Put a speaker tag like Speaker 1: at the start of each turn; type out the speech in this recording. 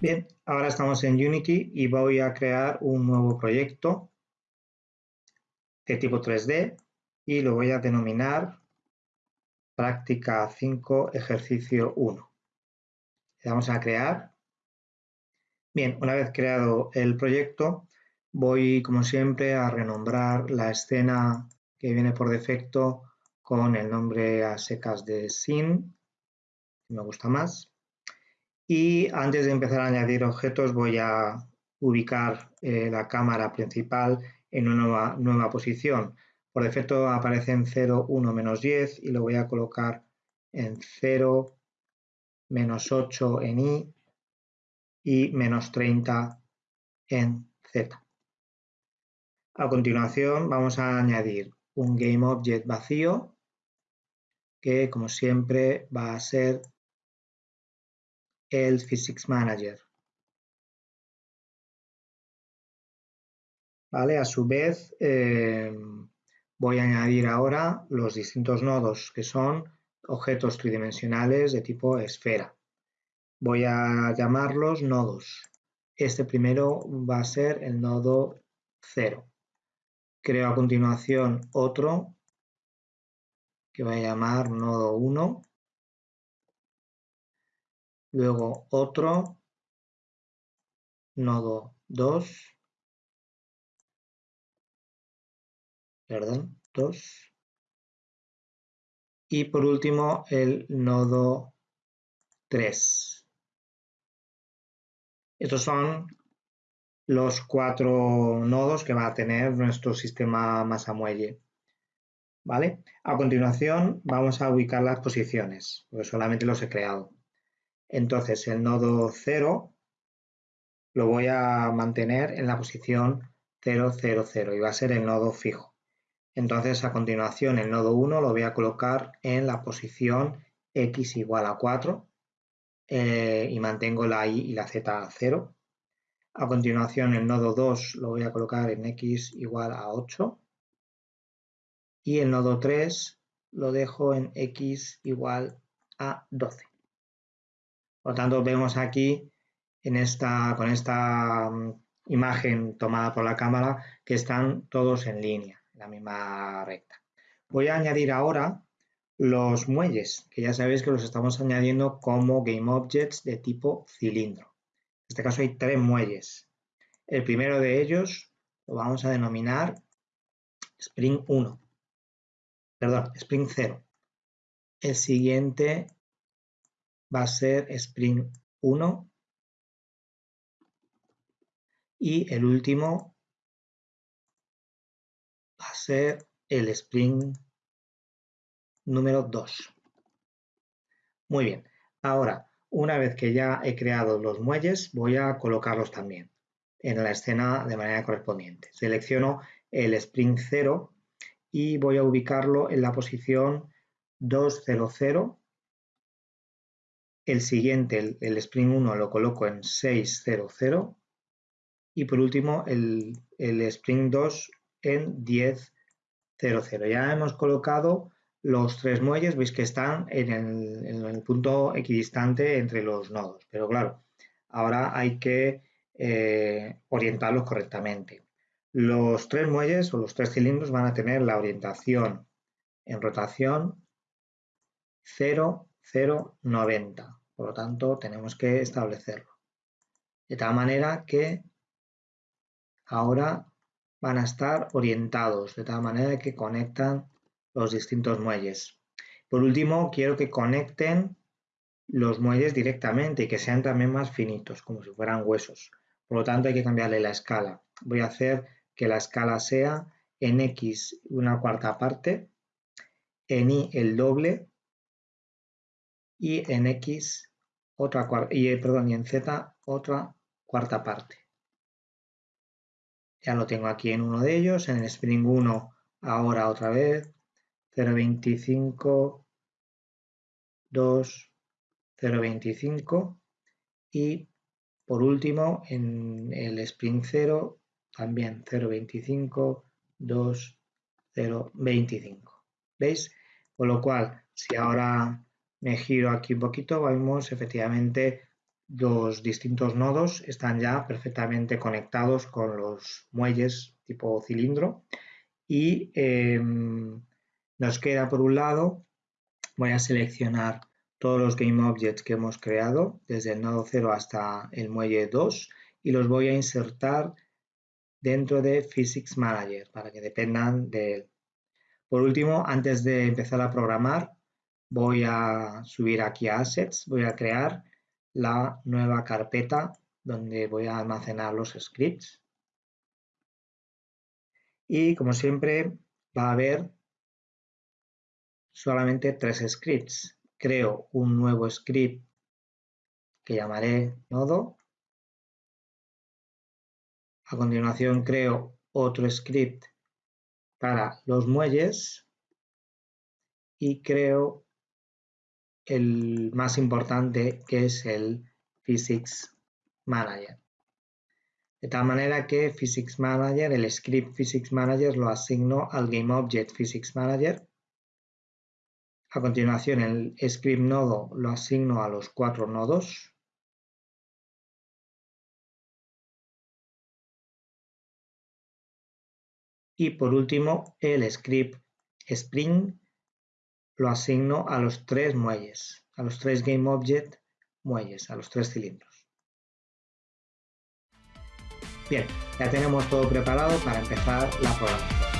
Speaker 1: Bien, ahora estamos en Unity y voy a crear un nuevo proyecto de tipo 3D y lo voy a denominar práctica 5 ejercicio 1. Le damos a crear. Bien, una vez creado el proyecto, voy como siempre a renombrar la escena que viene por defecto con el nombre a secas de sin, me gusta más. Y antes de empezar a añadir objetos voy a ubicar eh, la cámara principal en una nueva, posición. Por defecto aparece en 0, 1, menos 10 y lo voy a colocar en 0, menos 8 en Y y menos 30 en Z. A continuación vamos a añadir un GameObject vacío que como siempre va a ser el Physics Manager. ¿Vale? A su vez, eh, voy a añadir ahora los distintos nodos que son objetos tridimensionales de tipo esfera. Voy a llamarlos nodos. Este primero va a ser el nodo 0. Creo a continuación otro que voy a llamar nodo 1 luego otro, nodo 2, perdón, 2, y por último el nodo 3. Estos son los cuatro nodos que va a tener nuestro sistema masa muelle. ¿Vale? A continuación vamos a ubicar las posiciones, porque solamente los he creado. Entonces el nodo 0 lo voy a mantener en la posición 0, 0, 0 y va a ser el nodo fijo. Entonces a continuación el nodo 1 lo voy a colocar en la posición x igual a 4 eh, y mantengo la y y la z a 0. A continuación el nodo 2 lo voy a colocar en x igual a 8 y el nodo 3 lo dejo en x igual a 12. Por lo tanto, vemos aquí en esta, con esta mm, imagen tomada por la cámara que están todos en línea, en la misma recta. Voy a añadir ahora los muelles, que ya sabéis que los estamos añadiendo como GameObjects de tipo cilindro. En este caso hay tres muelles. El primero de ellos lo vamos a denominar Spring 1, perdón, Spring 0. El siguiente va a ser Spring 1 y el último va a ser el Spring número 2. Muy bien, ahora una vez que ya he creado los muelles voy a colocarlos también en la escena de manera correspondiente. Selecciono el Spring 0 y voy a ubicarlo en la posición 200 el siguiente, el, Spring 1, lo coloco en 600 y por último el, Spring 2 en 1000. Ya hemos colocado los tres muelles, veis que están en el, punto equidistante entre los nodos, pero claro, ahora hay que eh, orientarlos correctamente. Los tres muelles o los tres cilindros van a tener la orientación en rotación 0, 0, 90. Por lo tanto, tenemos que establecerlo. De tal manera que ahora van a estar orientados, de tal manera que conectan los distintos muelles. Por último, quiero que conecten los muelles directamente y que sean también más finitos, como si fueran huesos. Por lo tanto, hay que cambiarle la escala. Voy a hacer que la escala sea en X una cuarta parte, en Y el doble y en X otra y, eh, perdón, y en Z otra cuarta parte. Ya lo tengo aquí en uno de ellos, en el Spring 1 ahora otra vez, 0.25, 2, 0.25 y por último en el Spring 0 también 0.25, 2, 0.25. ¿Veis? Con lo cual, si ahora me giro aquí un poquito, vemos efectivamente los distintos nodos están ya perfectamente conectados con los muelles tipo cilindro y em, nos queda por un lado, voy a seleccionar todos los GameObjects que hemos creado desde el nodo 0 hasta el muelle 2 y los voy a insertar dentro de Physics Manager para que dependan de él. Por último, antes de empezar a programar, voy a subir aquí a Assets, voy a crear la nueva carpeta donde voy a almacenar los scripts. Y como siempre va a haber solamente tres scripts. Creo un nuevo script que llamaré nodo. A continuación creo otro script para los muelles y creo el más importante que es el Physics Manager. De tal manera que Physics Manager, el script Physics Manager lo asigno al GameObject Physics Manager. A continuación el script nodo lo asigno a los cuatro nodos. Y por último el script Spring lo asigno a los tres muelles, a los tres GameObject muelles, a los tres cilindros. Bien, ya tenemos todo preparado para empezar la programación.